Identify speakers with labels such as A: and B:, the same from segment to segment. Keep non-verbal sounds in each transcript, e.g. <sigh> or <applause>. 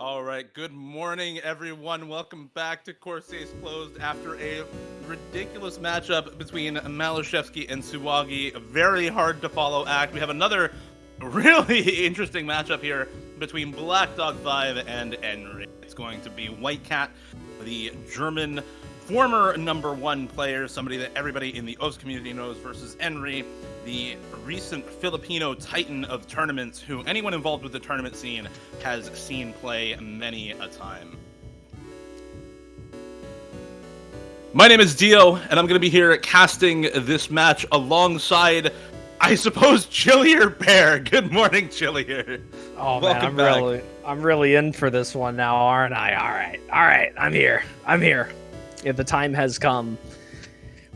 A: All right. Good morning, everyone. Welcome back to Corsace Closed after a ridiculous matchup between maliszewski and Suwagi. A very hard to follow act. We have another <laughs> really interesting matchup here between Black Dog 5 and Enri. It's going to be White Cat, the German former number one player, somebody that everybody in the OS community knows, versus Enri, the recent Filipino titan of tournaments who anyone involved with the tournament scene has seen play many a time. My name is Dio, and I'm going to be here casting this match alongside, I suppose, Chillier Bear. <laughs> Good morning, Chillier.
B: Oh Welcome man, I'm back. really, I'm really in for this one now, aren't I? All right, all right, I'm here. I'm here. If the time has come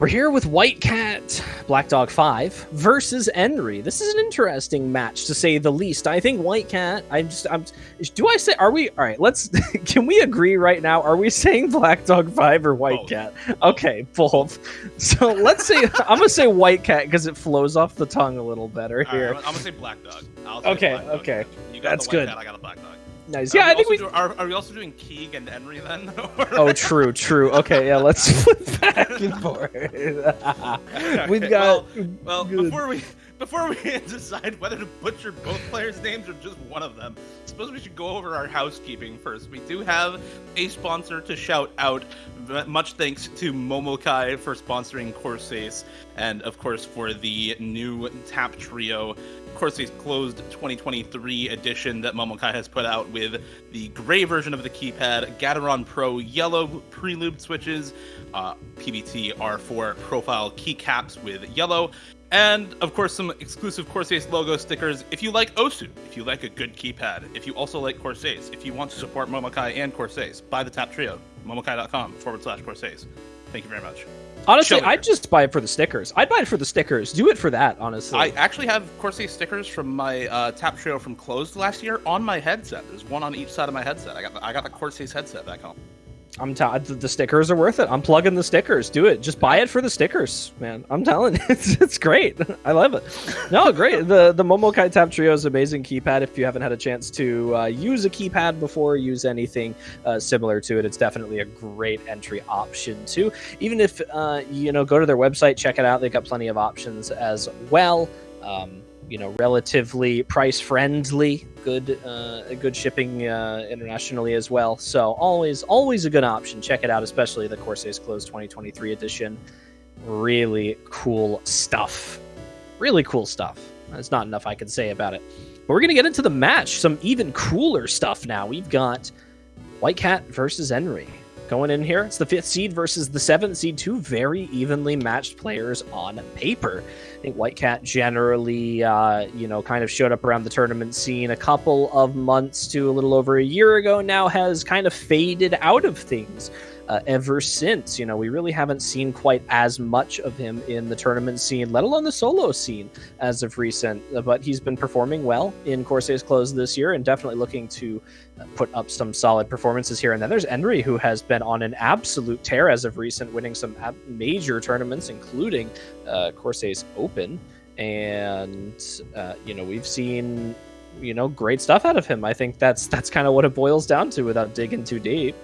B: we're here with White Cat, Black Dog 5 versus Enri. This is an interesting match to say the least. I think White Cat, I'm just I'm do I say are we all right, let's <laughs> can we agree right now? Are we saying Black Dog 5 or White both. Cat? Okay, both. So let's say <laughs> I'm gonna say White Cat because it flows off the tongue a little better here.
A: Right, I'm gonna say Black Dog.
B: okay, Black okay.
A: You
B: got That's good. Cat,
A: I got a Black Dog.
B: Nice. Yeah, I think we
A: do, are. Are we also doing Keeg and Enri then? <laughs>
B: oh, true, true. Okay, yeah. Let's <laughs> flip back and <laughs> forth. okay, We've got.
A: Well, well before we before we decide whether to butcher both players' names or just one of them, I suppose we should go over our housekeeping first. We do have a sponsor to shout out. Much thanks to Momokai for sponsoring Corsace, and of course for the new Tap Trio Corsace closed 2023 edition that Momokai has put out with the gray version of the keypad, Gateron Pro yellow prelude switches, uh, PBT R4 profile keycaps with yellow, and of course some exclusive Corsace logo stickers. If you like Osu, if you like a good keypad, if you also like Corsace, if you want to support Momokai and Corsace, buy the Tap Trio, momokai.com forward slash Corsace. Thank you very much.
B: Honestly, I'd just buy it for the stickers. I'd buy it for the stickers. Do it for that, honestly.
A: I actually have Corsace stickers from my uh, Tap Trio from Closed last year on my headset. There's one on each side of my headset. I got the, I got the Corsace headset back home.
B: I'm t- the stickers are worth it. I'm plugging the stickers. Do it. Just buy it for the stickers, man. I'm telling <laughs> it's, it's great. <laughs> I love it. No, great. The the Momokai Tap Trio is amazing keypad. If you haven't had a chance to uh, use a keypad before, use anything uh, similar to it, it's definitely a great entry option too. Even if uh, you know, go to their website, check it out. They've got plenty of options as well. Um, you know, relatively price friendly, good, uh, good shipping uh, internationally as well. So always, always a good option. Check it out, especially the Corsace Closed 2023 edition. Really cool stuff. Really cool stuff. There's not enough I can say about it. But we're gonna get into the match. Some even cooler stuff now. We've got White Cat versus Enri going in here. It's the fifth seed versus the seventh seed, two very evenly matched players on paper. I think White Cat generally, uh, you know, kind of showed up around the tournament scene a couple of months to a little over a year ago now, has kind of faded out of things uh, ever since. You know, we really haven't seen quite as much of him in the tournament scene, let alone the solo scene as of recent. But he's been performing well in Corsace Close this year and definitely looking to put up some solid performances here. And then there's Enri, who has been on an absolute tear as of recent, winning some major tournaments, including uh, Corsace Open. And, uh, you know, we've seen you know great stuff out of him i think that's that's kind of what it boils down to without digging too deep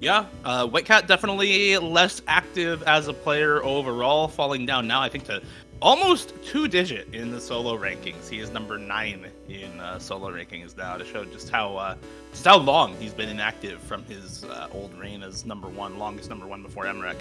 A: yeah, uh, White Cat definitely less active as a player overall, falling down now, I think, to almost two digit in the solo rankings. He is number nine in uh, solo rankings now to show just how uh, just how long he's been inactive from his uh, old reign as number one, longest number one before mrekk.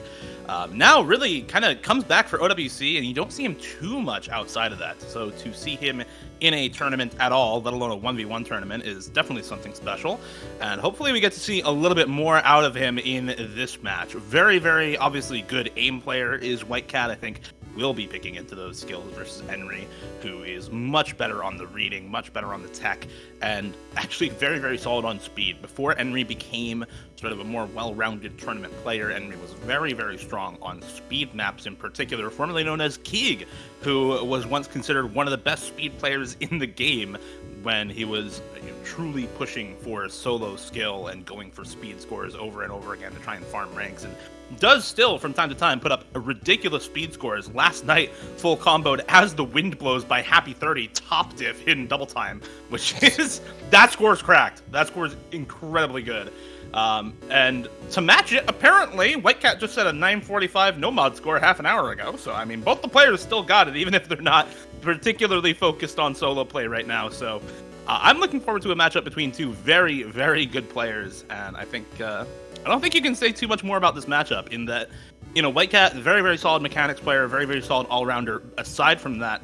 A: Um, now really kind of comes back for OWC, and you don't see him too much outside of that. So to see him in a tournament at all, let alone a 1v1 tournament, is definitely something special. And hopefully we get to see a little bit more out of him in this match. Very, very obviously good aim player is White Cat. I think will be picking into those skills versus Enri, who is much better on the reading, much better on the tech, and actually very, very solid on speed. Before Enri became sort of a more well-rounded tournament player, Enri was very, very strong on speed maps in particular, formerly known as Keeg, who was once considered one of the best speed players in the game when he was you know, truly pushing for solo skill and going for speed scores over and over again to try and farm ranks and does still from time to time put up ridiculous speed scores. Last night, full comboed as the wind blows by Happy 30, top diff, hidden double time, which <laughs> is that score's cracked. That score's incredibly good. Um, and to match it, apparently, Whitecat just set a 945 no mod score half an hour ago. So, I mean, both the players still got it, even if they're not particularly focused on solo play right now. So, uh, I'm looking forward to a matchup between two very, very good players. And I think, uh, I don't think you can say too much more about this matchup in that, you know, White Cat, very, very solid mechanics player, very, very solid all rounder. Aside from that,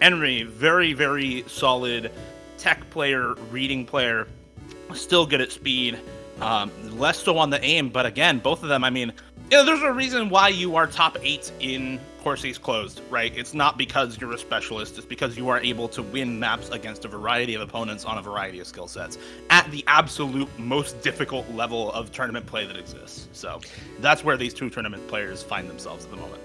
A: Henry, very, very solid tech player, reading player, still good at speed. Um, less so on the aim, but again, both of them, I mean, you know, there's a reason why you are top eight in Corsace Closed, right? It's not because you're a specialist, it's because you are able to win maps against a variety of opponents on a variety of skill sets at the absolute most difficult level of tournament play that exists. So that's where these two tournament players find themselves at the moment.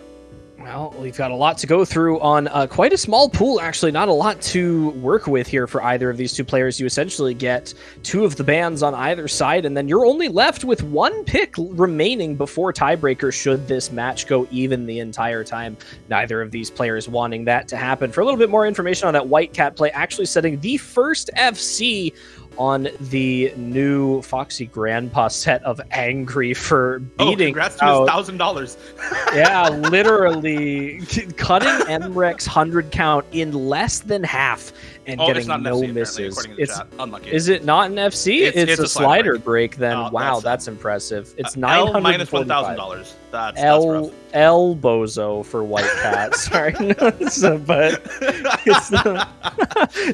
B: Well, we've got a lot to go through on uh, quite a small pool, actually. Not a lot to work with here for either of these two players. You essentially get two of the bans on either side, and then you're only left with one pick remaining before tiebreaker should this match go even the entire time. Neither of these players wanting that to happen. For a little bit more information on that White Cat play, actually setting the first FC on the new Foxy Grandpa set of Angry for
A: Oh,
B: beating
A: congrats to
B: out-
A: his thousand dollars. <laughs>
B: yeah, <laughs> literally cutting mrekk's hundred count in less than half and
A: Oh,
B: getting no
A: FC,
B: misses.
A: to
B: It's
A: chat. Unlucky.
B: is it not an FC?
A: It's-
B: It's,
A: it's
B: a,
A: a slider break.
B: break. Then
A: Oh,
B: wow,
A: that's-
B: that's, impressive. It's
A: Uh,
B: nine
A: L
B: hundred
A: minus one thousand dollars. That's that's
B: El
A: rough.
B: El Bozo for White Cat. <laughs> Sorry, so, but it's the,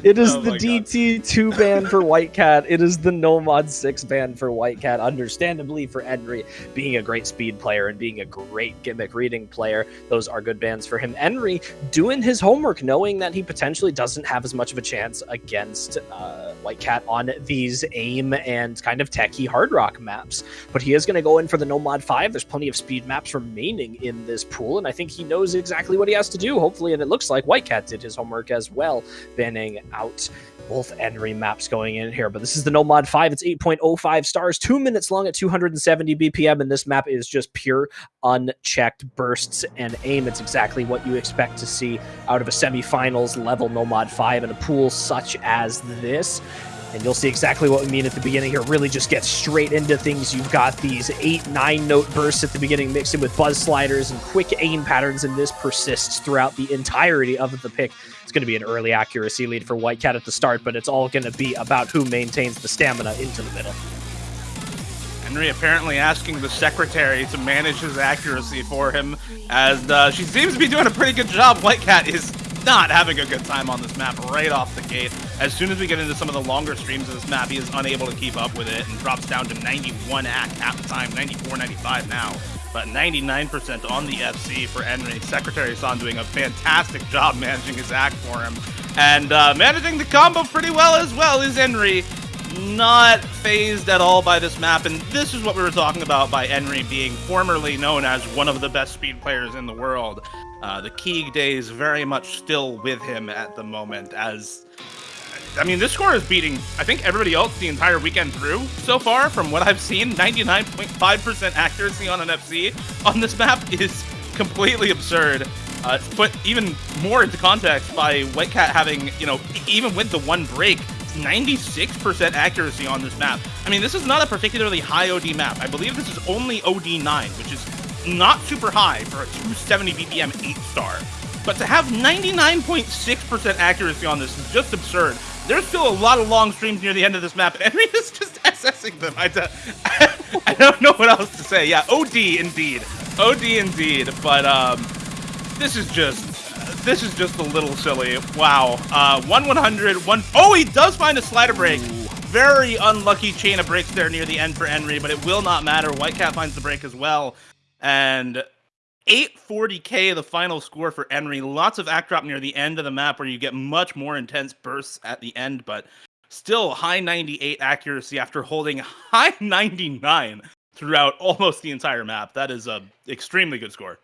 B: <laughs> it is
A: Oh
B: the. DT two band for White Cat. It is the No Mod six band for White Cat. Understandably for Henry, being a great speed player and being a great gimmick reading player, those are good bands for him. Henry doing his homework, knowing that he potentially doesn't have as much of a chance against uh, White Cat on these aim and kind of techie hard rock maps, but he is going to go in for the No Mod five. There's plenty of speed maps remaining in this pool, and I think he knows exactly what he has to do. Hopefully, and it looks like White Cat did his homework as well, banning out both Henry maps going in here. But this is the No Mod 5. It's 8.05 stars, two minutes long at 270 BPM, and this map is just pure unchecked bursts and aim. It's exactly what you expect to see out of a semifinals level No Mod 5 in a pool such as this. And you'll see exactly what we mean at the beginning here. Really just get straight into things. You've got these eight, nine note bursts at the beginning mixed in with buzz sliders and quick aim patterns, and this persists throughout the entirety of the pick. It's going to be an early accuracy lead for White Cat at the start, but it's all going to be about who maintains the stamina into the middle.
A: Henry apparently asking the secretary to manage his accuracy for him, as uh, she seems to be doing a pretty good job. White Cat is not having a good time on this map right off the gate. As soon as we get into some of the longer streams of this map, he is unable to keep up with it and drops down to 91 at half time, 94, 95 now. But 99% on the FC for Enri. Secretary Son doing a fantastic job <laughs> managing his act for him. And uh, managing the combo pretty well as well is Enri. not phased at all by this map, and this is what we were talking about by Enri being formerly known as one of the best speed players in the world. Uh, the Keeg days very much still with him at the moment, as I mean, this score is beating, I think, everybody else the entire weekend through so far. From what I've seen, 99.5% accuracy on an FC on this map is completely absurd. Uh, put even more into context by White Cat having, you know, even with the one break, 96% accuracy on this map. I mean, this is not a particularly high OD map. I believe this is only OD9, which is not super high for a 270 BPM 8 star. But to have 99.6% accuracy on this is just absurd. There's still a lot of long streams near the end of this map, <laughs> and Henry is just assessing them. I, don't- <laughs> I don't know what else to say. Yeah, OD indeed. OD indeed. But um, this is just this is just a little silly. Wow. Uh, one 100, one oh he does find a slider break. Very unlucky chain of breaks there near the end for Henry, but it will not matter. Whitecat finds the break as well. And 840k the final score for Henry. Lots of act drop near the end of the map where you get much more intense bursts at the end, but still high 98 accuracy after holding high 99 throughout almost the entire map. That is a extremely good score.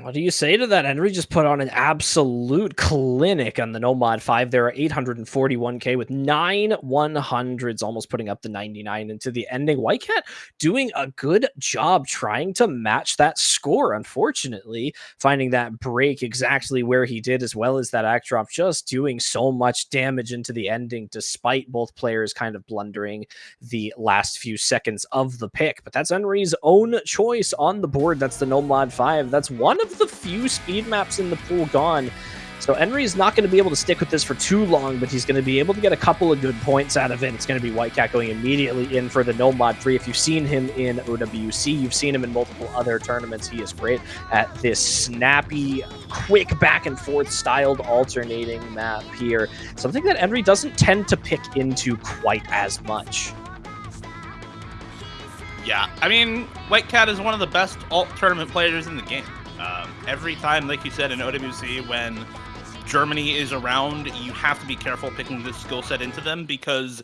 B: What do you say to that? Henry just put on an absolute clinic on the No Mod 5. There are 841k with nine 100s, almost putting up the 99 into the ending. Whitecat doing a good job trying to match that score. Unfortunately, finding that break exactly where he did, as well as that act drop, just doing so much damage into the ending, despite both players kind of blundering the last few seconds of the pick. But that's Henry's own choice on the board. That's the No Mod 5. That's one of the few speed maps in the pool gone. So Enri is not going to be able to stick with this for too long, but he's going to be able to get a couple of good points out of it. It's going to be Whitecat going immediately in for the No Mod 3. If you've seen him in OWC, you've seen him in multiple other tournaments. He is great at this snappy, quick back and forth styled alternating map here. Something that Enri doesn't tend to pick into quite as much.
A: Yeah, I mean, Whitecat is one of the best alt tournament players in the game. Every time, like you said in OWC, when Germany is around, you have to be careful picking this skill set into them because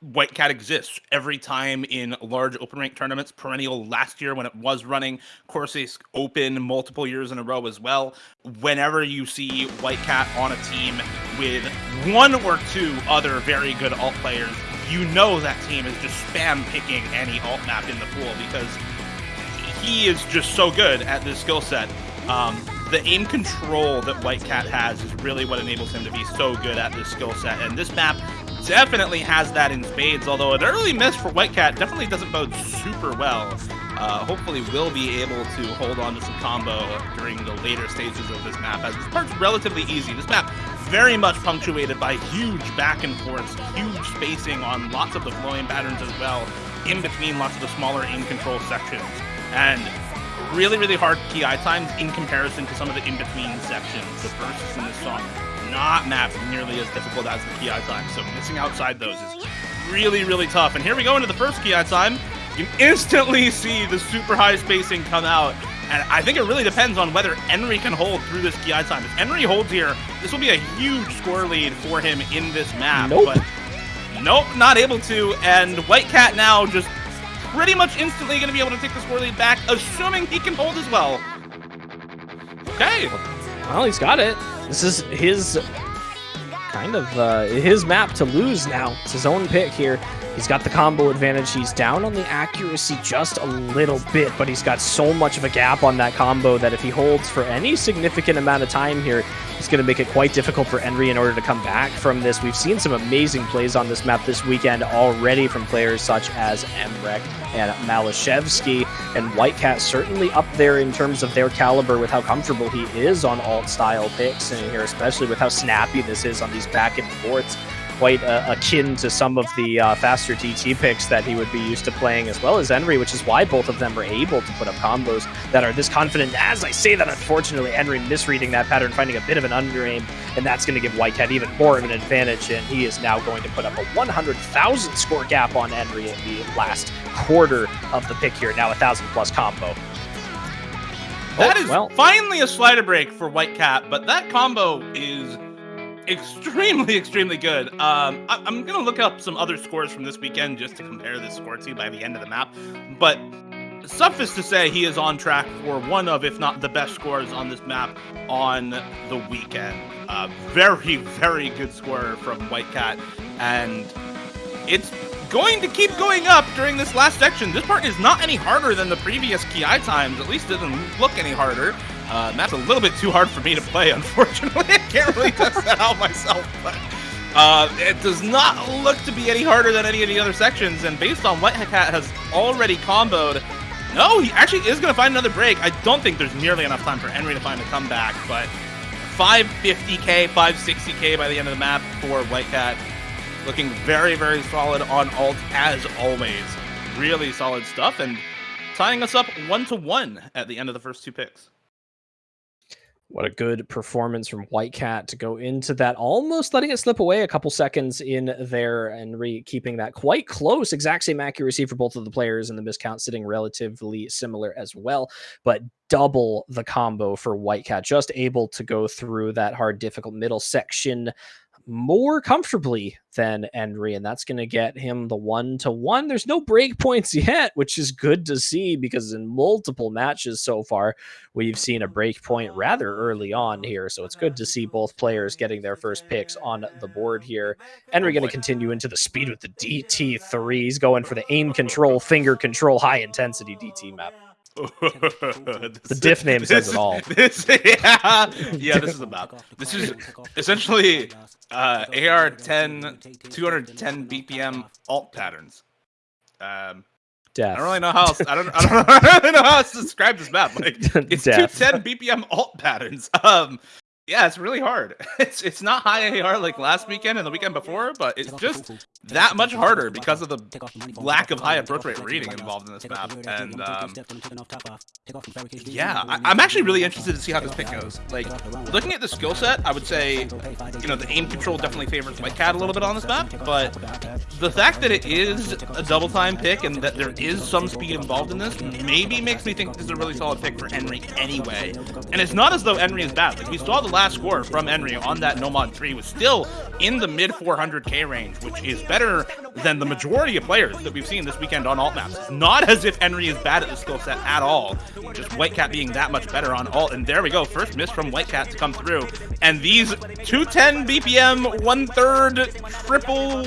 A: White Cat exists every time in large open rank tournaments. Perennial last year when it was running, Corsace Open multiple years in a row as well. Whenever you see White Cat on a team with one or two other very good alt players, you know that team is just spam picking any alt map in the pool because he is just so good at this skill set. Um, the aim control that White Cat has is really what enables him to be so good at this skill set. And this map definitely has that in spades, although an early miss for White Cat definitely doesn't bode super well. Uh, hopefully we'll be able to hold on to some combo during the later stages of this map, as this part's relatively easy. This map very much punctuated by huge back and forths, huge spacing on lots of the flowing patterns as well, in between lots of the smaller aim control sections and really, really hard PI times in comparison to some of the in-between sections. The bursts in this song not mapped nearly as difficult as the PI time, so missing outside those is really, really tough. And here we go into the first PI time. You instantly see the super high spacing come out, and I think it really depends on whether Henry can hold through this PI time. If Henry holds here, this will be a huge score lead for him in this map.
B: Nope.
A: But nope, not able to, and White Cat now just pretty much instantly going to be able to take score lead back, assuming he can hold as well. Okay.
B: Well, he's got it. This is his kind of uh, his map to lose now. It's his own pick here. He's got the combo advantage. He's down on the accuracy just a little bit, but he's got so much of a gap on that combo that if he holds for any significant amount of time here, it's going to make it quite difficult for Henry in order to come back from this. We've seen some amazing plays on this map this weekend already from players such as mrekk and maliszewski, and Whitecat certainly up there in terms of their caliber with how comfortable he is on alt-style picks, and here especially with how snappy this is on these back and forths quite uh, akin to some of the uh, faster TT picks that he would be used to playing, as well as Henry, which is why both of them are able to put up combos that are this confident. As I say that, unfortunately, Henry misreading that pattern, finding a bit of an under aim, and that's going to give Whitecat even more of an advantage, and he is now going to put up a 100,000 score gap on Henry in the last quarter of the pick here. Now a 1,000 plus combo.
A: That oh, is well. finally a slider break for Whitecat, but that combo is extremely, <laughs> extremely good. Um, I, am gonna look up some other scores from this weekend just to compare this score to by the end of the map. But suffice to say, he is on track for one of, if not the best scores on this map on the weekend. Uh, very, <laughs> very good score from White Cat. and it's going to keep going up during this last section. This part is not any harder than the previous kiai times. At least it doesn't look any harder. Uh, that's a little bit too hard for me to play, <laughs> unfortunately. I can't really test that out myself, but uh, it does not look to be any harder than any of the other sections. And based on what Cat has already comboed, no, he actually is going to find another break. I don't think there's nearly enough time for Henry to find a comeback, but 550k, 560k by the end of the map for Whitecat. Looking very, very solid on alt as always. Really solid stuff, and tying us up one to one at the end of the first two picks.
B: What a good performance from White Cat to go into that, almost letting it slip away a couple seconds in there and re keeping that quite close. Exact same accuracy for both of the players, and the miscount sitting relatively similar as well. But double the combo for White Cat, just able to go through that hard, difficult middle section more comfortably than Henry, and that's going to get him the one to one. There's no break points <laughs> yet, which is good to see because in multiple matches so far, we've seen a break point rather early on here. So it's good to see both players getting their first picks on the board here. Henry going to continue into the speed with the DT3. He's going for the aim control, finger control, high intensity DT map. The diff name says it all.
A: This, <laughs> yeah, yeah, this is the map. This is essentially uh, AR 10, 210 BPM alt patterns. Um,
B: Death.
A: I don't really know how else. I don't. I don't, <laughs> I don't really know how else to describe this map. Like it's <laughs>
B: Death.
A: 210 BPM alt patterns. Um, yeah, it's really hard. <laughs> It's it's not high AR like last weekend and the weekend before, but it's just that much harder because of the lack of high approach rate reading involved in this map. And um, yeah, I, am actually really interested to see how this pick goes. Like looking at the skill set, I would say you know the aim control definitely favors White Cat a little bit on this map, but the fact that it is a double time pick and that there is some speed involved in this maybe makes me think this is a really solid pick for Henry anyway. And it's not as though Henry is bad. Like we saw the last score from Henry on that No Mod 3 was still in the mid 400k range, which is better than the majority of players that we've seen this weekend on alt maps. Not as if Henry is bad at the skill set at all, just White Cat being that much better on alt. And there we go, first miss from White Cat to come through. And these 210 BPM, one third triple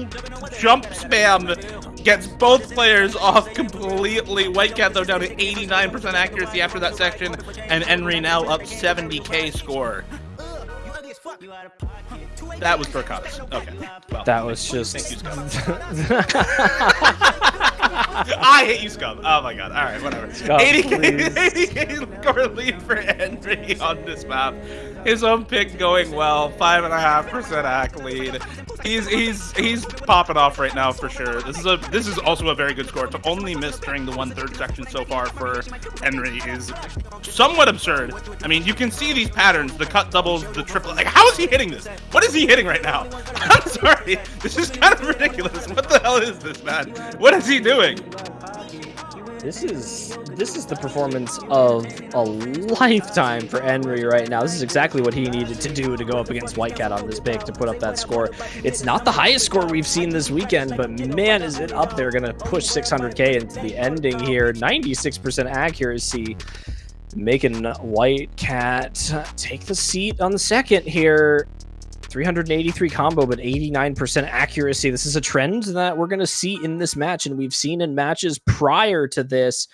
A: jump spam gets both players off completely. White Cat though down to 89% accuracy after that section, and Enri now up 70k score. That was for cups. Okay. Well,
B: that was just.
A: Thank you, Scum. <laughs> I hate you, Scum. Oh my god. All right, whatever.
B: Scum,
A: 80k, 80k <laughs> score lead for Henry on this map. His own pick going well. Five and a half percent ack lead. He's he's he's popping off right now for sure. This is a this is also a very good score. To only miss during the one third section so far for Henry is somewhat absurd. I mean, you can see these patterns: the cut doubles, the triple. Like, how is he hitting this? What is he hitting right now? <laughs> I'm sorry. This is kind of ridiculous. What the hell is this, man? What is he doing?
B: This is this is the performance of a lifetime for Henry right now. This is exactly what he needed to do to go up against White Cat on this pick to put up that score. It's not the highest score we've seen this weekend, but man, is it up there. Going to push 600k into the ending here. 96% accuracy, making White Cat take the seat on the second here. 383 combo, but 89% accuracy. This is a trend that we're going to see in this match, and we've seen in matches prior to this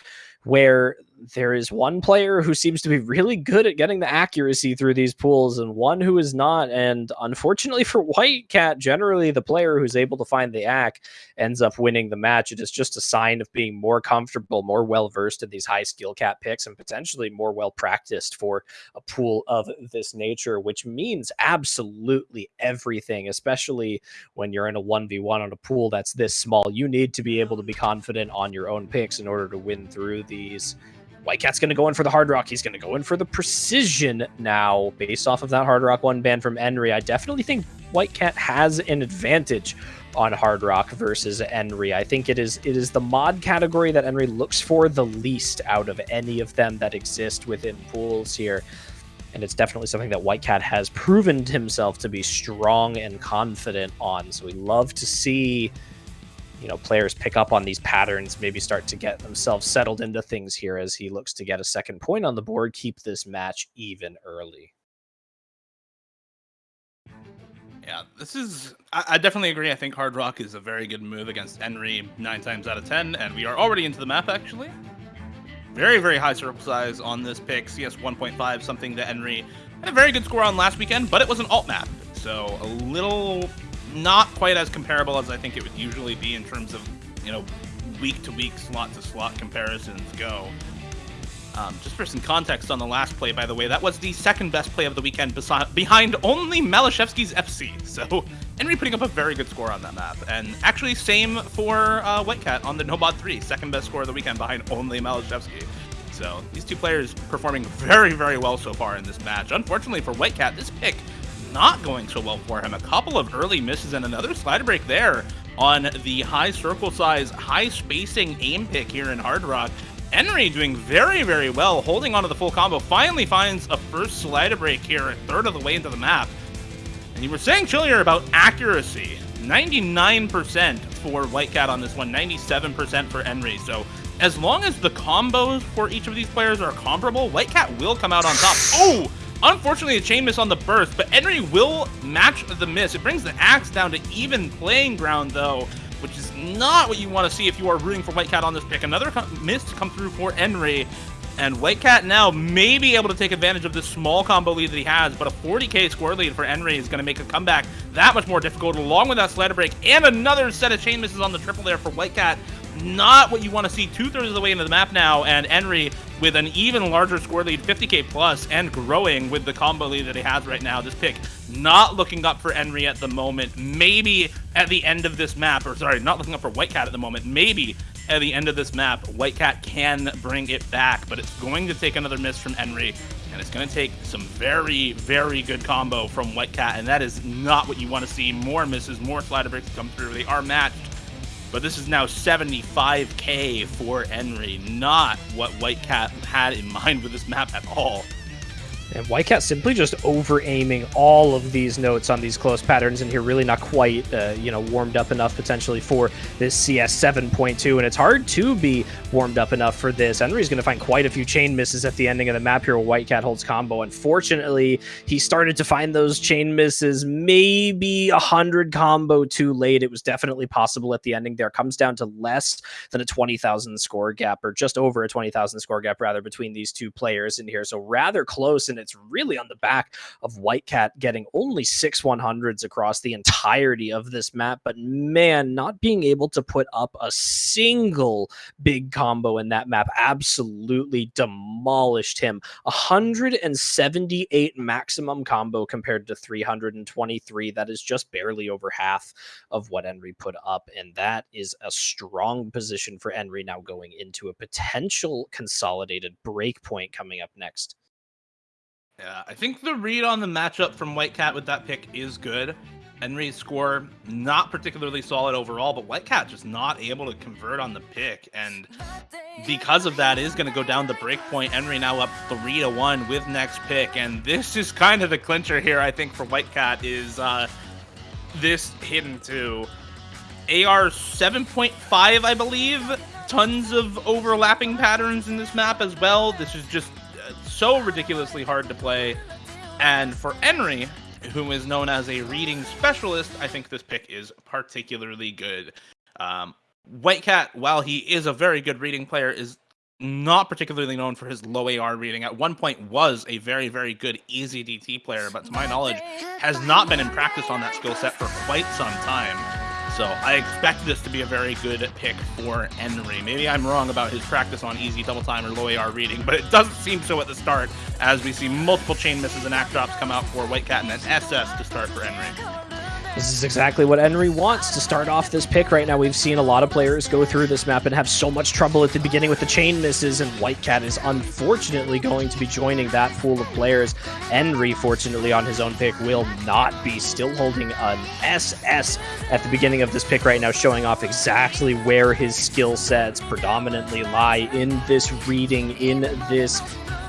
B: where there is one player who seems to be really good at getting the accuracy through these pools and one who is not. And unfortunately <laughs> for White Cat, generally the player who's able to find the ack ends up winning the match. It is just a sign of being more comfortable, more well versed in these high skill cat picks, and potentially more well practiced for a pool of this nature, which means absolutely everything, especially when you're in a 1v1 on a pool that's this small. You need to be able to be confident on your own picks in order to win through these. White Cat's going to go in for the Hard Rock. He's going to go in for the Precision now, based off of that Hard Rock one ban from Henry. I definitely think White Cat has an advantage on Hard Rock versus Henry. I think it is it is the mod category that Henry looks for the least out of any of them that exist within pools here. And it's definitely something that White Cat has proven himself to be strong and confident on. So we love to see you know players pick up on these patterns maybe start to get themselves settled into things here as he looks to get a second point on the board keep this match even early.
A: Yeah this is I, I, definitely agree. I think hard rock is a very good move against henry nine times out of ten and we are already into the map actually. Very very high circle size on this pick. Cs 1.5 something that henry. Had a very good score on last weekend but it was an alt map so a little not quite as comparable as I think it would usually be in terms of, you know, week to week, slot to slot comparisons go. Um, just for some context on the last play, by the way, that was the second best play of the weekend behind only maliszewski's FC. So Henry putting up a very good score on that map. And actually, same for uh, Whitecat on the No Mod 3, second best score of the weekend behind only maliszewski. So these two players performing very, very well so far in this match. Unfortunately for Whitecat, this pick not going so well for him. A couple of early misses and another slider break there on the high circle size, high spacing aim pick here in Hard Rock. Henry doing very, very well, holding onto the full combo. Finally finds a first slider break here, a third of the way into the map. And you were saying earlier about accuracy. 99% for White Cat on this one, 97% for Enri. So as long as the combos for each of these players are comparable, White Cat will come out on top. Oh! Unfortunately, a chain miss on the burst, but Enri will match the miss. It brings the axe down to even playing ground, though, which is not what you want to see if you are rooting for White Cat on this pick. Another miss to come through for Enri, and White Cat now may be able to take advantage of this small combo lead that he has, but a 40k score lead for Enri is going to make a comeback that much more difficult, along with that slider break, and another set of chain misses on the triple there for Whitecat. Not what you want to see two-thirds of the way into the map now, and Enri with an even larger score lead, 50k plus, and growing with the combo lead that he has right now. This pick not looking up for Enri at the moment. Maybe at the end of this map, or sorry, not looking up for White Cat at the moment. Maybe at the end of this map, White Cat can bring it back, but it's going to take another miss from Enri, and it's going to take some very, very good combo from White Cat, and that is not what you want to see. More misses, more slider breaks come through. They are matched but this is now 75k for Enri, not what Whitecat had in mind with this map at all.
B: And Whitecat simply just over aiming all of these notes on these close patterns in here, really not quite, uh, you know, warmed up enough potentially for this CS 7.2. And it's hard to be warmed up enough for this. Henry's going to find quite a few chain misses at the ending of the map here where Whitecat holds combo. Unfortunately, he started to find those chain misses maybe a 100 combo too late. It was definitely possible at the ending there. Comes down to less than a 20,000 score gap, or just over a 20,000 score gap, rather, between these two players in here. So rather close and it's really on the back of Whitecat getting only six 100s across the entirety of this map. But man, not being able to put up a single big combo in that map absolutely demolished him. 178 maximum combo compared to 323. That is just barely over half of what Enri put up. And that is a strong position for Enri now going into a potential consolidated break point coming up next.
A: Yeah, I think the read on the matchup from White Cat with that pick is good. Henry's score not particularly solid overall, but White Cat just not able to convert on the pick, and because of that, is going to go down the break point. Enri now up three to one with next pick, and this is kind of the clincher here. I think for White Cat is uh, this hidden to AR 7.5, I believe. Tons of overlapping patterns in this map as well. This is just so ridiculously hard to play. And for Enri, who is known as a reading specialist, I think this pick is particularly good. Um, Whitecat, while he is a very good reading player, is not particularly known for his low AR reading. At one point was a very, very good easy DT player, but to my knowledge, has not been in practice on that skill set for quite some time. So I expect this to be a very good pick for Enri. Maybe I'm wrong about his practice on easy double time or low AR reading, but it doesn't seem so at the start as we see multiple chain misses and act drops come out for White Cat and an SS to start for Enri.
B: This is exactly what Enri wants to start off this pick right now. We've seen a lot of players go through this map and have so much trouble at the beginning with the chain misses, and White Cat is unfortunately going to be joining that pool of players. Enri, fortunately, on his own pick, will not be still holding an SS at the beginning of this pick right now, showing off exactly where his skill sets predominantly lie in this reading, in this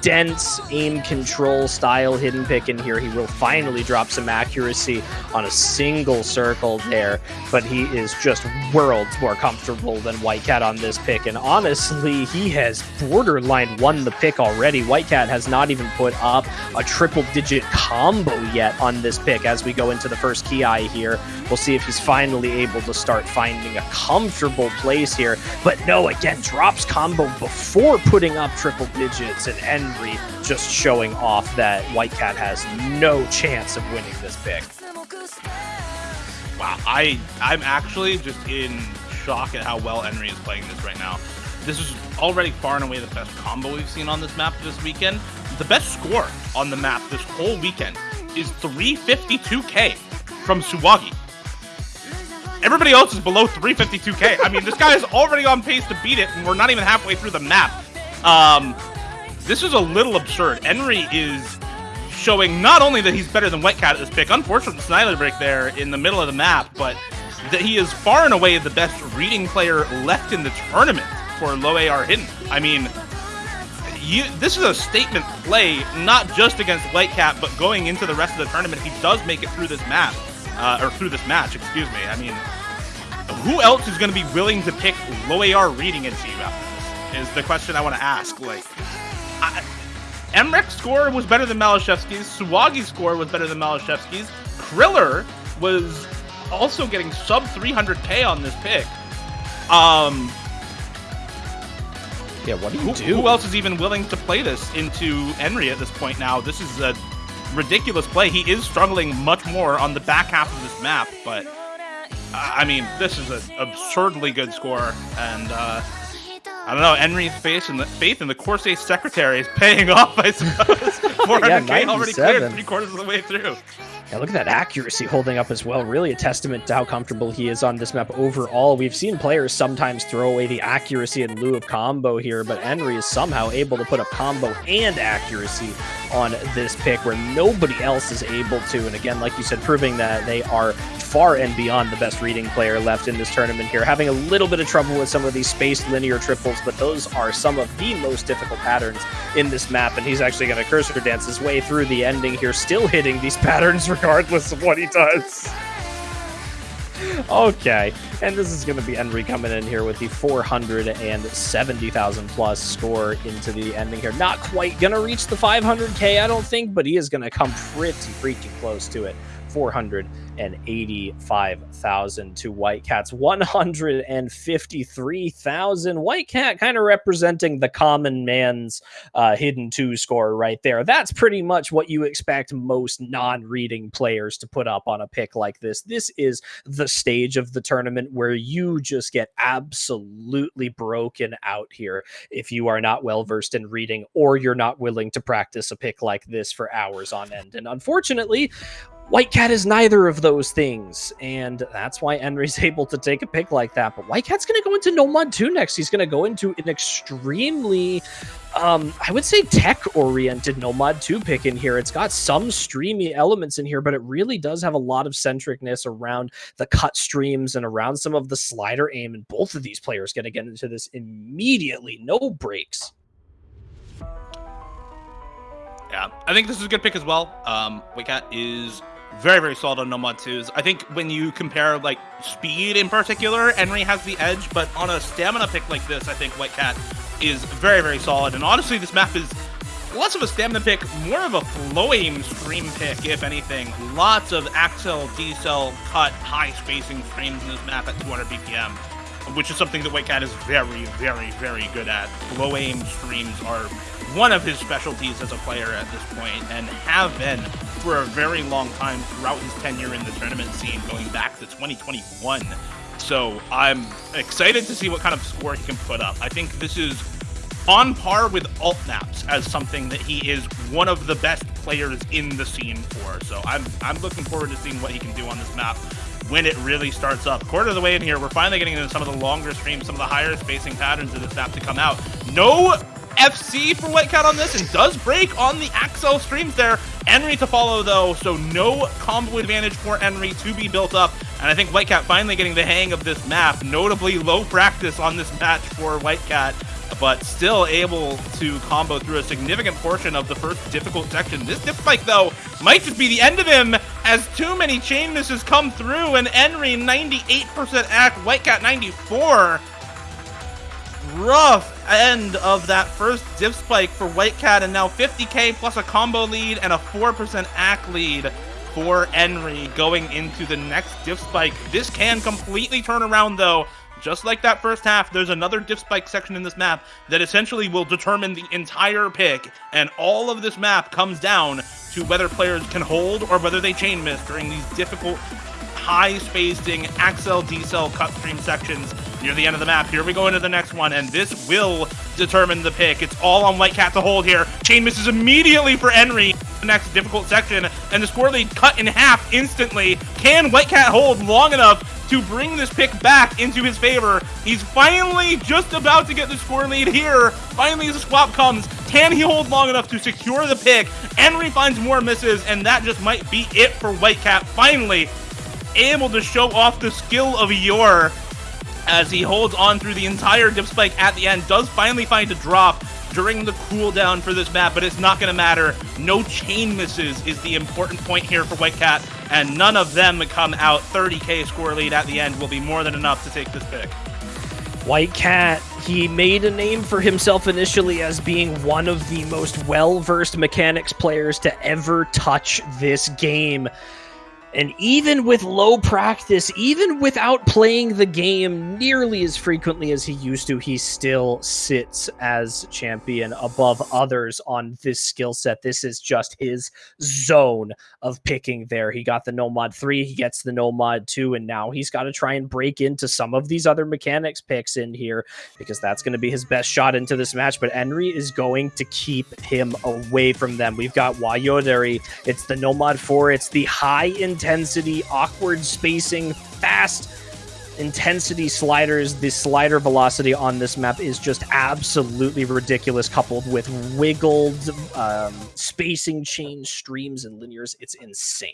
B: dense aim control style hidden pick in here. He will finally drop some accuracy on a single circle there, but he is just worlds more comfortable than White Cat on this pick. And honestly, he has borderline won the pick already. White Cat has not even put up a triple digit combo yet on this pick as we go into the first kiai here. We'll see if he's finally able to start finding a comfortable place here. But no, again, drops combo before putting up triple digits and end Henry just showing off that White Cat has no chance of winning this pick.
A: Wow, I I'm actually just in shock at how well Enri is playing this right now. This is already far and away the best combo we've seen on this map this weekend. The best score on the map this whole weekend is 352k from Suwagi. Everybody else is below 352k. I mean, this guy is already on pace to beat it, and we're not even halfway through the map. Um, this is a little absurd. Enri is showing not only that he's better than Whitecat at this pick, unfortunate slider break there in the middle of the map, but that he is far and away the best reading player left in the tournament for low AR hidden. I mean, you this is a statement play, not just against White Cat, but going into the rest of the tournament. He does make it through this map, uh, or through this match, excuse me. I mean, who else is going to be willing to pick low AR reading into you after this? Is the question I want to ask. Like, mrekk's score was better than maliszewski's. Suwagi's score was better than maliszewski's. Kriller was also getting sub 300k on this pick. Um,
B: yeah, what do you
A: who,
B: do?
A: Who else is even willing to play this into Henry at this point now? This is a ridiculous play. He is struggling much more on the back half of this map, but uh, I mean, this is an absurdly good score, and uh, I don't know. Henry's faith in the faith in the Corsace secretary is paying <laughs> off. I suppose 400k <laughs>
B: yeah,
A: already cleared three quarters of the way through.
B: Yeah, look at that accuracy holding up as well. Really a testament to how comfortable he is on this map overall. We've seen players sometimes throw away the accuracy in lieu of combo here, but Henry is somehow able to put up combo and accuracy on this pick where nobody else is able to. And again, like you said, proving that they are far and beyond the best reading player left in this tournament here. Having a little bit of trouble with some of these spaced linear triples, but those are some of the most difficult patterns in this map. And he's actually going to cursor dance his way through the ending here, still hitting these <laughs> patterns regardless of what he does. Okay, and this is going to be Henry coming in here with the 470,000 plus score into the ending here. Not quite going to reach the 500k, I don't think, but he is going to come pretty freaking close to it. 485,000 to White Cats 153,000. White Cat kind of representing the common man's uh, hidden two score right there. That's pretty much what you expect most non reading players to put up on a pick like this. This is the stage of the tournament where you just get absolutely broken out here if you are not well versed in reading or you're not willing to practice a pick like this for hours on end. And unfortunately, Whitecat is neither of those things, and that's why Henry's <laughs> able to take a pick like that. But White Cat's going to go into No Mod 2 next. He's going to go into an extremely, um, I would say, tech-oriented No Mod 2 pick in here. It's got some streamy elements in here, but it really does have a lot of centricness around the cut streams and around some of the slider aim, and both of these players going to get into this immediately. No breaks.
A: Yeah, I think this is a good pick as well. Um, Whitecat is very, very solid on No Mod 2s. I think when you compare like speed in particular, Henry has the edge, but on a stamina pick like this, I think White Cat is very, very solid. And honestly, this map is less of a stamina pick, more of a flow aim stream pick, if anything. Lots of accel, decel, cut, high spacing frames in this map at 200 BPM, which is something that White Cat is very, very, very good at. Flow aim streams are one of his specialties as a player at this point, and have been for a very long time throughout his tenure in the tournament scene, going back to 2021. So I'm excited to see what kind of score he can put up. I think this is on par with alt maps as something that he is one of the best players in the scene for. So I'm I'm looking forward to seeing what he can do on this map when it really starts up. Quarter of the way in here, we're finally getting into some of the longer streams, some of the higher spacing patterns of this map to come out. No FC for White Cat on this and does break on the accel streams there. Enri to follow though, so no combo advantage for Enri to be built up. And I think White Cat finally getting the hang of this map. Notably low practice on this match for White Cat but still able to combo through a significant portion of the first difficult section. This diff spike though might just be the end of him as too many chain misses come through and Enri 98% act, White Cat 94 rough end of that first div spike for White Cat, and now 50k plus a combo lead and a 4% act lead for Enri going into the next div spike. This can completely turn around though. Just like that first half, there's another div spike section in this map that essentially will determine the entire pick, and all of this map comes down to whether players can hold or whether they chain miss during these difficult high spacing accel decel cut stream sections near the end of the map. Here we go into the next one, and this will determine the pick. It's all on White Cat to hold here. Chain misses immediately for Henry. The next difficult section, and the score lead cut in half instantly. Can White Cat hold long enough to bring this pick back into his favor. He's finally just about to get the score lead here. Finally, as the swap comes, can he hold long enough to secure the pick? Henry finds more misses, and that just might be it for Whitecat. Finally, able to show off the skill of Yor as he holds on through the entire diff spike at the end, does finally find a drop, during the cooldown for this map, but it's not going to matter. No chain misses is the important point here for White Cat, and none of them come out 30k score lead at the end will be more than enough to take this pick.
B: White Cat, he made a name for himself initially as being one of the most well versed mechanics players to ever touch this game. And even with low practice, even without playing the game nearly as frequently as he used to, he still sits as champion above others on this skill set. This is just his zone of picking there. He got the No Mod 3, he gets the No Mod 2, and now he's got to try and break into some of these other mechanics picks in here because that's going to be his best shot into this match. But Henry is going to keep him away from them. We've got Wayoderi, it's the No Mod 4, it's the high in intensity, awkward spacing, fast intensity sliders. The slider velocity on this map is just absolutely ridiculous, coupled with wiggled um, spacing change streams and linears. It's insane.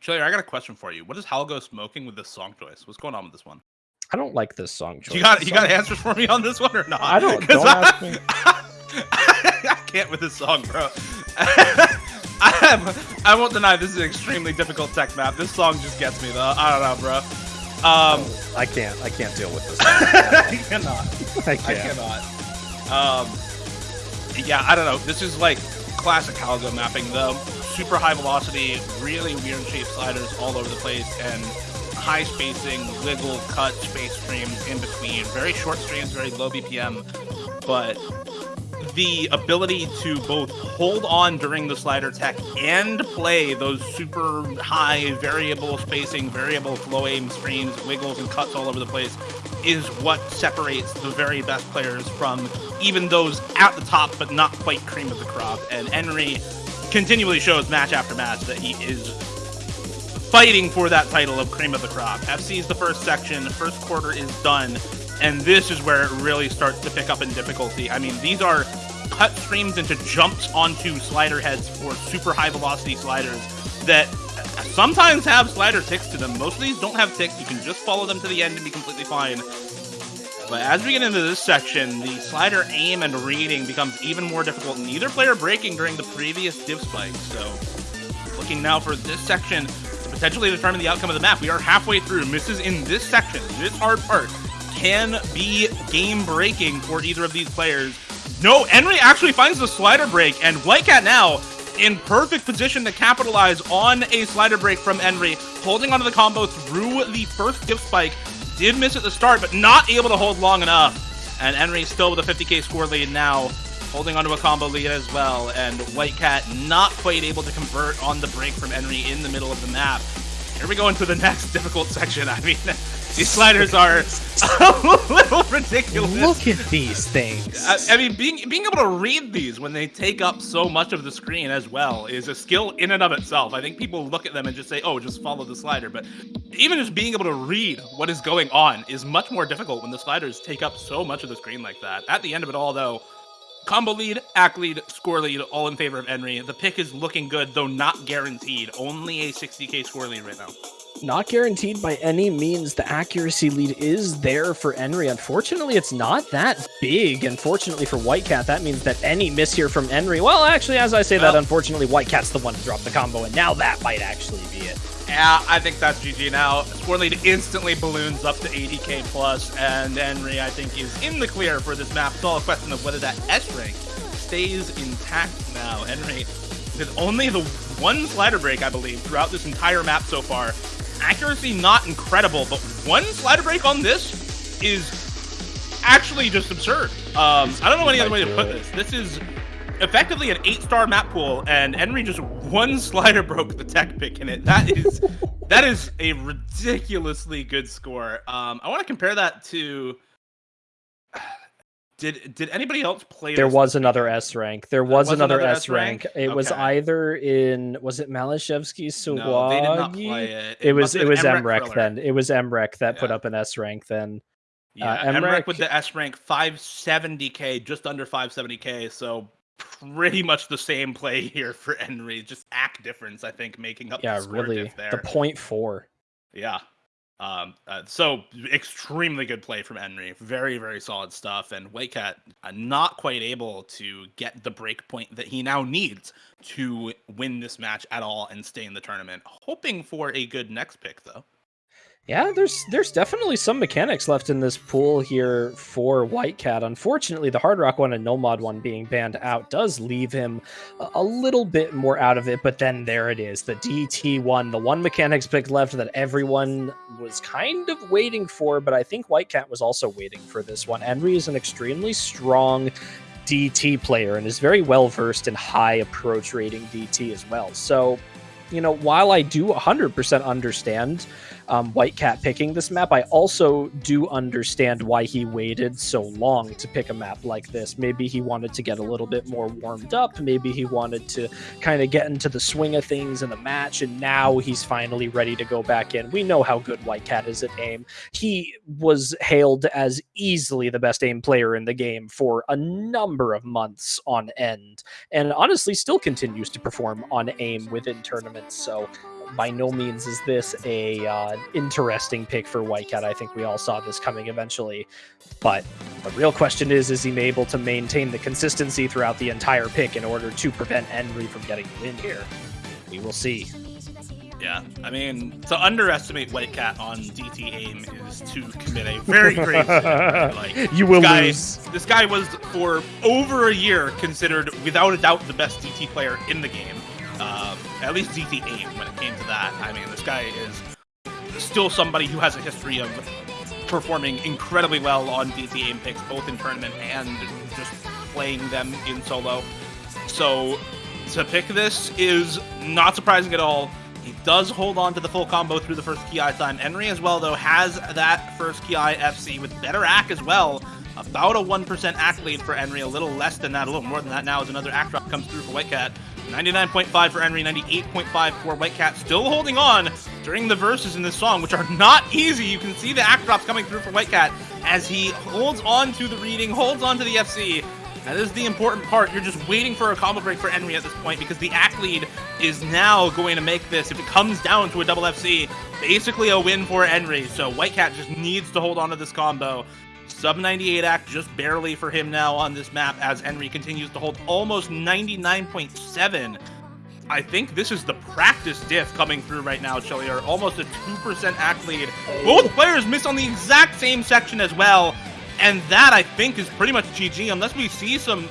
A: Chili, I got a question for you. What is Halgo smoking with this song choice? What's going on with this one?
B: I don't like this song choice.
A: You got you got answers for me on this one or not?
B: I don't. <laughs> don't I, <laughs>
A: I can't with this song, bro. <laughs> <laughs> I I won't deny this is an extremely difficult tech map. This song just gets me though. I don't know, bro. Um,
B: I can't. I can't deal with this. <laughs>
A: I cannot.
B: I, can't.
A: I cannot. Um, yeah, I don't know. This is like classic Halgo mapping though. Super high velocity, really weird shape sliders all over the place, and high spacing, wiggle, cut, space streams in between. Very short streams, very low BPM, but the ability to both hold on during the slider tech and play those super high variable spacing, variable flow aim streams, wiggles and cuts all over the place is what separates the very best players from even those at the top but not quite cream of the crop. And Enri continually shows match after match that he is fighting for that title of cream of the crop. FC is the first section, first quarter is done, and this is where it really starts to pick up in difficulty. I mean, these are cut streams into jumps onto slider heads for super high velocity sliders that sometimes have slider ticks to them. Most of these don't have ticks. You can just follow them to the end and be completely fine. But as we get into this section, the slider aim and reading becomes even more difficult, neither player breaking during the previous diff spike. So, looking now for this section to potentially determine the outcome of the map. We are halfway through. Misses in this section, this hard part, can be game breaking for either of these players. No, Enri actually finds the slider break, and White Cat now in perfect position to capitalize on a slider break from Enri, holding onto the combo through the first diff spike. Did miss at the start, but not able to hold long enough. And Enri still with a 50k score lead now, holding onto a combo lead as well. And White Cat not quite able to convert on the break from Enri in the middle of the map. Here we go into the <laughs> next difficult section. I mean, these sliders are <laughs> a little ridiculous.
B: Look at these things.
A: I, I, mean, being being able to read these when they take up so much of the screen as well is a skill in and of itself. I think people look at them and just say, "Oh, just follow the slider," but even just being able to read what is going on is much more difficult when the sliders take up so much of the screen like that. At the end of it all, though, combo lead, acc lead, score lead, all in favor of Enri. The pick is looking good, though not guaranteed. Only a 60k score lead right now
B: not guaranteed by any means. The accuracy lead is there for Enri. Unfortunately, it's not that big. Unfortunately for Whitecat, that means that any miss here from Enri. Well, actually, as I say well, that, unfortunately, Whitecat's the one to drop the combo, and now that might actually be it.
A: Yeah, I think that's GG now. Score lead instantly balloons up to 80k plus, and Enri, I think, is in the clear for this map. It's all a question of whether that S rank stays intact now. Enri, with only the one slider break, I believe, throughout this entire map so far, accuracy not incredible, but one slider break on this is actually just absurd. Um, I don't know any other way to put this. This is effectively an eight-star map pool, and Enri just one slider broke the tech pick in it. That is <laughs> that is a ridiculously good score. Um, I want to compare that to <sighs> did did anybody else play?
B: There was another S rank. There was, was another, another, S rank. rank? It okay. was either in was it maliszewski Suwagi? No, they did not play it. It, it was it was mrekk then. It was mrekk that yeah. put up an S rank then.
A: Yeah, uh, mrekk, with the S rank 570k, just under 570k. So pretty much the same play <laughs> here for Enri. Just acc difference, I think, making up.
B: Yeah,
A: the
B: really. The point four.
A: Yeah, Um, uh, so extremely good play from Enri. Very, very solid stuff. And Whitecat uh, not quite able to get the break point that he now needs to win this match at all and stay in the tournament. Hoping for a good next pick, though.
B: Yeah, there's there's definitely some mechanics left in this pool here for Whitecat. Unfortunately, the Hard Rock one and No Mod one being banned out does leave him a, little bit more out of it. But then there it is, the DT one, the one mechanics pick left that everyone was kind of waiting for. But I think Whitecat was also waiting for this one. Enri is an extremely strong DT player and is very well versed in high approach rating DT as well. So, you know, while I do 100% understand um, Whitecat picking this map, I also do understand why he waited so long to pick a map like this. Maybe he wanted to get a little bit more warmed up. Maybe he wanted to kind of get into the swing of things in the match, and now he's finally ready to go back in. We know how good White Cat is at aim. He was hailed as easily the best aim player in the game for a number of months on end, and honestly still continues to perform on aim within tournaments. So by no means is this a uh, interesting pick for Whitecat. I think we all saw this coming eventually, but the real question is: is he able to maintain the consistency throughout the entire pick in order to prevent Enri from getting the win here? We will see.
A: Yeah, I mean, to underestimate Whitecat on DT aim is to commit a very great <laughs> sin. Like,
B: you will
A: this guy,
B: lose.
A: This guy was for over a year considered, without a doubt, the best DT player in the game. Um, at least aim when it came to that. I mean, this guy is still somebody who has a history of performing incredibly well on DT aim picks, both in tournament and just playing them in solo. So to pick this is not surprising at all. He does hold on to the full combo through the first kiai time. Enri as well, though, has that first kiai FC with better AC as well. About a 1% AC lead for Enri, a little less than that, a little more than that now as another AC drop comes through for Whitecat. 99.5 for Enri, 98.5 for Whitecat. Still holding on during the verses in this song, which are not easy. You can see the acc drops coming through for Whitecat as he holds on to the reading, holds on to the FC. That is the important part. You're just waiting for a combo break for Enri at this point because the acc lead is now going to make this, if it comes down to a double FC, basically a win for Enri. So Whitecat just needs to hold on to this combo. Sub 98 acc just barely for him now on this map as Enri continues to hold almost 99.7. I think this is the practice diff coming through right now, Chillier. Almost a 2% acc lead. Both players miss on the exact same section as well. And that, I think, is pretty much GG unless we see some...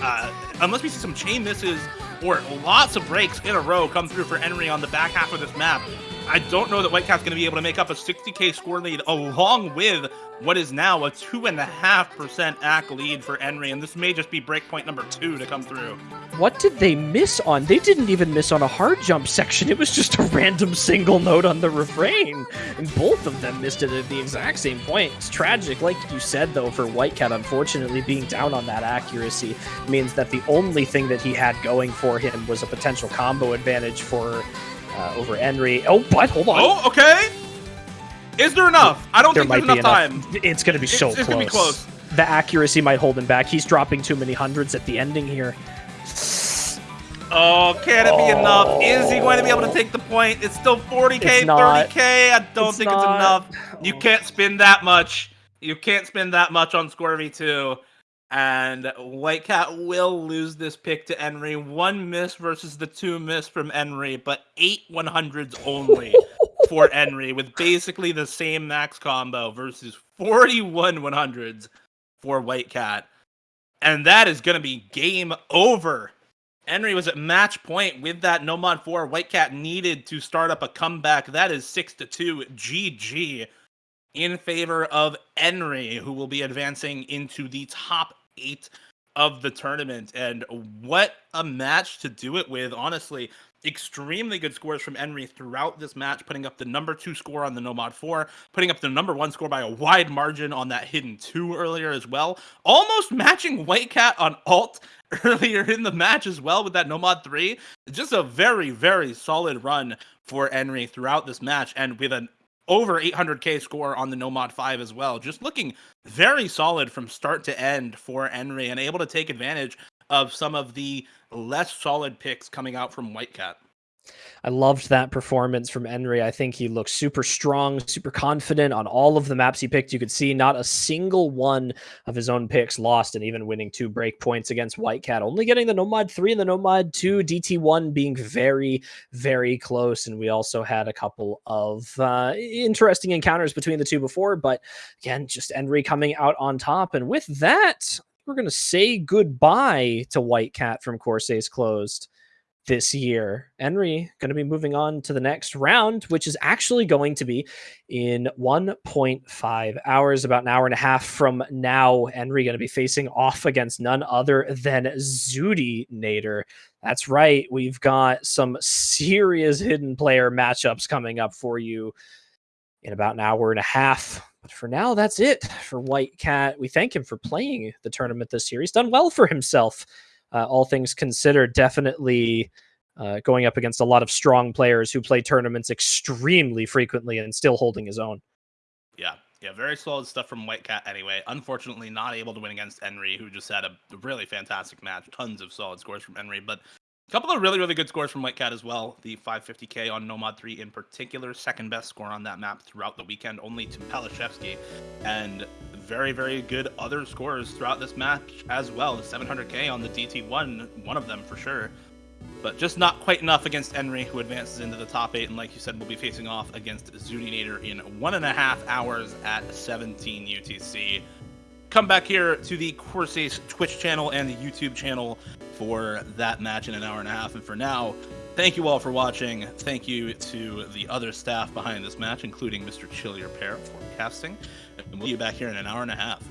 A: Uh, unless we see some chain misses or lots of breaks in a row come through for Enri on the back half of this map. I don't know that Whitecat's going to be able to make up a 60k score lead along with what is now a 2.5% AC lead for Enri, and this may just be breakpoint number two to come through.
B: What did they miss on? They didn't even miss on a hard jump section. It was just a random single note on the refrain. And both of them missed it at the exact same point. It's tragic. Like you said, though, for Whitecat, unfortunately, being down on that accuracy means that the only thing that he had going for him was a potential combo advantage for uh, over Enri. Oh, but hold on.
A: Oh, okay. Is there enough? I don't
B: there
A: think there's enough,
B: enough
A: time.
B: It's going to be so
A: it's, it's
B: close.
A: gonna be close.
B: The accuracy might hold him back. He's dropping too many hundreds at the ending here.
A: Oh, can it be enough? Is he going to be able to take the point? It's still 40k,
B: It's not.
A: 30k. I don't
B: It's
A: think
B: not.
A: it's enough. You can't spend that much. You can't spend that much on ScoreV2. And White Cat will lose this pick to Enri. One miss versus the two miss from Enri, but eight 100s only <laughs> for Enri, with basically the same max combo versus 41 100s for White Cat. And that is going to be game over. Enri was at match point with that No Mod 4. Whitecat needed to start up a comeback. That is 6 to 2 GG in favor of Enri, who will be advancing into the top eight of the tournament. And what a match to do it with, honestly. Extremely good scores from Enri throughout this match, putting up the number two score on the No Mod 4, putting up the number one score by a wide margin on that hidden two earlier as well. Almost matching White Cat on alt <laughs> earlier in the match as well with that No Mod 3. Just a very, very solid run for Enri throughout this match, and with an over 800k score on the No Mod 5 as well. Just looking very solid from start to end for Enri and able to take advantage of some of the less solid picks coming out from Whitecat.
B: I loved that performance from Enri. I think he looked super strong, super confident on all of the maps he picked. You could see not a single one of his own picks lost, and even winning two break points against White Cat, only getting the No Mod 3 and the No Mod 2, DT1 being very, very close. And we also had a couple of uh, interesting encounters between the two before, but again, just Enri coming out on top. And with that, we're going to say goodbye to White Cat from Corsace Closed this year. Enri going to be moving on to the next round, which is actually going to be in 1.5 hours, about an hour and a half from now. Enri going to be facing off against none other than Zudi Nader. That's right. We've got some serious hidden player matchups coming up for you in about an hour and a half. But for now, that's it for White Cat. We thank him for playing the tournament this year. He's done well for himself uh, all things considered, definitely uh, going up against a lot of strong players who play tournaments extremely frequently and still holding his own.
A: Yeah, yeah, very solid stuff from White Cat anyway. Unfortunately, not able to win against Enri, who just had a really fantastic match. Tons of solid scores from Enri, but a couple of really, really good scores from White Cat as well. The 550k on No Mod 3 in particular, second best score on that map throughout the weekend, only to maliszewski. And very, very good other scores throughout this match as well. The 700k on the DT1, one of them for sure. But just not quite enough against Enri, who advances into the top eight. And like you said, we'll be facing off against Zudinator in one and a half hours at 17 UTC. Come back here to the Corsace Twitch channel and the YouTube channel for that match in an hour and a half. And for now, thank you all for watching. Thank you to the other staff behind this match, including Mr. Chillier Pear for casting. And we'll be back here in an hour and a half.